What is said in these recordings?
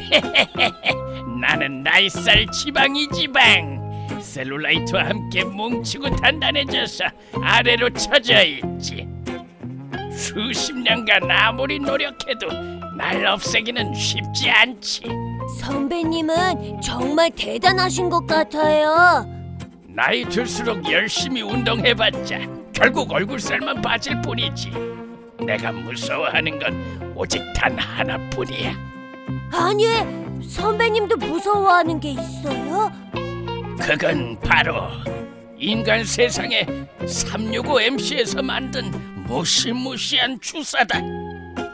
나는 나이살 지방이 지방. 셀룰라이트와 함께 뭉치고 단단해져서 아래로 처져 있지. 수십 년간 아무리 노력해도 날 없애기는 쉽지 않지. 선배님은 정말 대단하신 것 같아요. 나이 들수록 열심히 운동해봤자 결국 얼굴살만 빠질 뿐이지. 내가 무서워하는 건 오직 단 하나뿐이야. 아니, 선배님도 무서워하는 게 있어요? 그건 바로 인간 세상에 365MC에서 만든 무시무시한 주사다.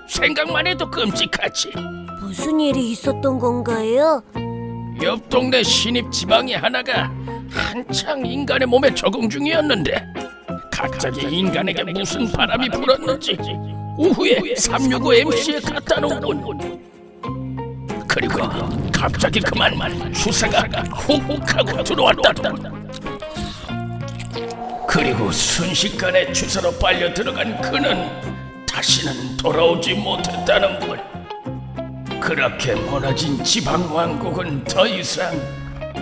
생각만 해도 끔찍하지. 무슨 일이 있었던 건가요? 옆 동네 신입 지방이 하나가 한창 인간의 몸에 적응 중이었는데 갑자기 인간에게 무슨 바람이 불었는지 오후에 365MC에 갖다 놓은 그리고 갑자기 그만 주사가 훅훅 하고 들어왔다더군 그리고 순식간에 주사로 빨려 들어간 그는 다시는 돌아오지 못했다는군 그렇게 무너진 지방 왕국은 더 이상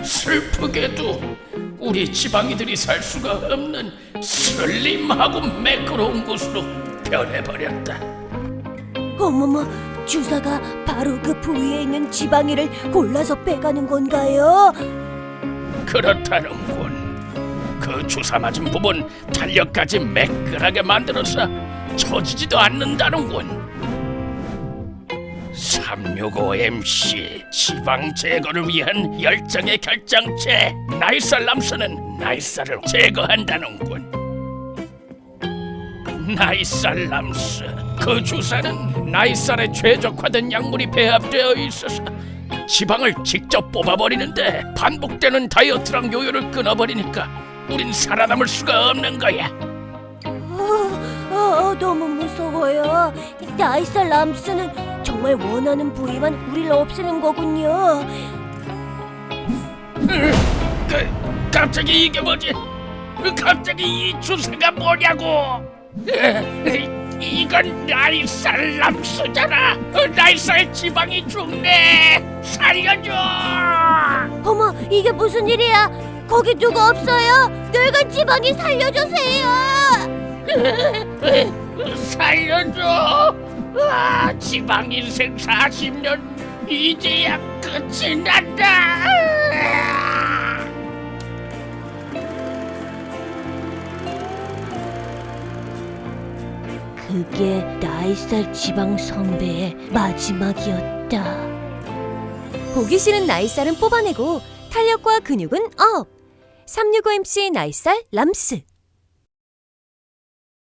슬프게도 우리 지방이들이 살 수가 없는 슬림하고 매끄러운 곳으로 변해버렸다. 어머머, 주사가 바로 그 부위에 있는 지방이를 골라서 빼가는 건가요? 그렇다는군. 그 주사 맞은 부분 탄력까지 매끈하게 만들어서 처지지도 않는다는군. 365MC 지방 제거를 위한 열정의 결정체 나이살람스는 나이살을 제거한다는군. 나이살 람스 그 주사는 나이살에 최적화된 약물이 배합되어 있어서 지방을 직접 뽑아버리는데 반복되는 다이어트랑 요요를 끊어버리니까 우린 살아남을 수가 없는 거야. 어, 어, 너무 무서워요. 나이살 람스는 정말 원하는 부위만 우리를 없애는 거군요. 그, 갑자기 이게 뭐지? 갑자기 이 주사가 뭐냐고? 이건 나이살람스잖아. 나이살 지방이 죽네. 살려줘. 어머, 이게 무슨 일이야? 거기 누구 없어요? 늙은 지방이 살려주세요. 살려줘. 아, 지방 인생 40년 이제야 끝이 난다. 그게 나이살 지방 선배의 마지막이었다. 보기 싫은 나이살은 뽑아내고 탄력과 근육은 up. 365MC 나이살 람스.